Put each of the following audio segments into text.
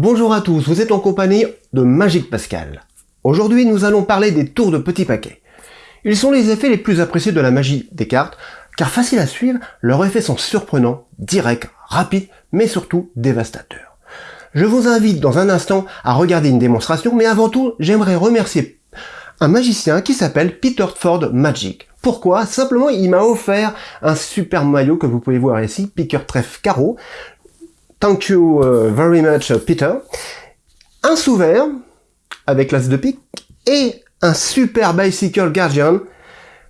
Bonjour à tous, vous êtes en compagnie de Magique Pascal. Aujourd'hui, nous allons parler des tours de petits paquets. Ils sont les effets les plus appréciés de la magie des cartes, car faciles à suivre, leurs effets sont surprenants, directs, rapides, mais surtout dévastateurs. Je vous invite dans un instant à regarder une démonstration, mais avant tout, j'aimerais remercier un magicien qui s'appelle Peter Ford Magic. Pourquoi? Simplement, il m'a offert un super maillot que vous pouvez voir ici, Picker Trèfle Carreau. Thank you uh, very much, Peter. Un sous avec l'as de pique et un super Bicycle Guardian.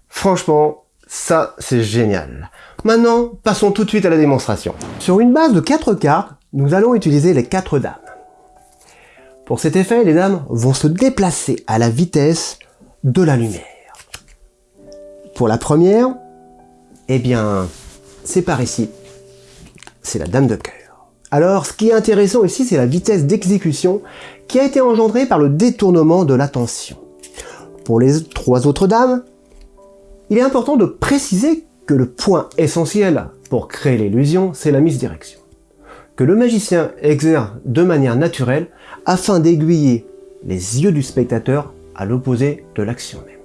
Franchement, ça, c'est génial. Maintenant, passons tout de suite à la démonstration. Sur une base de 4 cartes, nous allons utiliser les 4 dames. Pour cet effet, les dames vont se déplacer à la vitesse de la lumière. Pour la première, eh bien, c'est par ici. C'est la dame de cœur. Alors, ce qui est intéressant ici, c'est la vitesse d'exécution qui a été engendrée par le détournement de l'attention. Pour les trois autres dames, il est important de préciser que le point essentiel pour créer l'illusion, c'est la mise direction. Que le magicien exerce de manière naturelle afin d'aiguiller les yeux du spectateur à l'opposé de l'action même.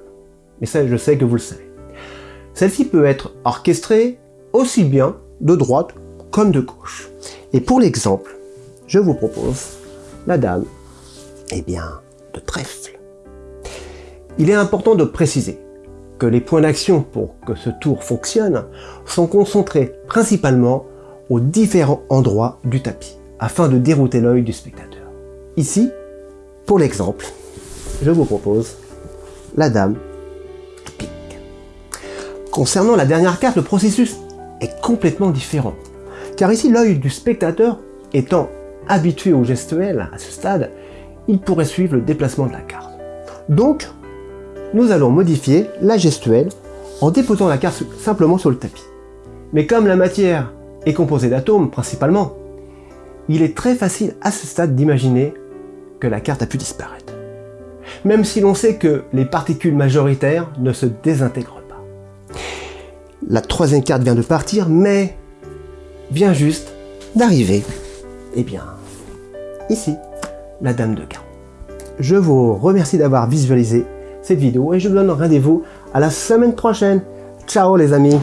Mais ça, je sais que vous le savez. Celle-ci peut être orchestrée aussi bien de droite comme de gauche. Et pour l'exemple, je vous propose la dame, eh bien, de trèfle. Il est important de préciser que les points d'action pour que ce tour fonctionne sont concentrés principalement aux différents endroits du tapis, afin de dérouter l'œil du spectateur. Ici, pour l'exemple, je vous propose la dame Concernant la dernière carte, le processus est complètement différent. Car ici, l'œil du spectateur étant habitué au gestuel à ce stade, il pourrait suivre le déplacement de la carte. Donc, nous allons modifier la gestuelle en déposant la carte simplement sur le tapis. Mais comme la matière est composée d'atomes principalement, il est très facile à ce stade d'imaginer que la carte a pu disparaître. Même si l'on sait que les particules majoritaires ne se désintègrent la troisième carte vient de partir, mais vient juste d'arriver. Eh bien, ici, la Dame de Carreau. Je vous remercie d'avoir visualisé cette vidéo et je vous donne rendez-vous à la semaine prochaine. Ciao les amis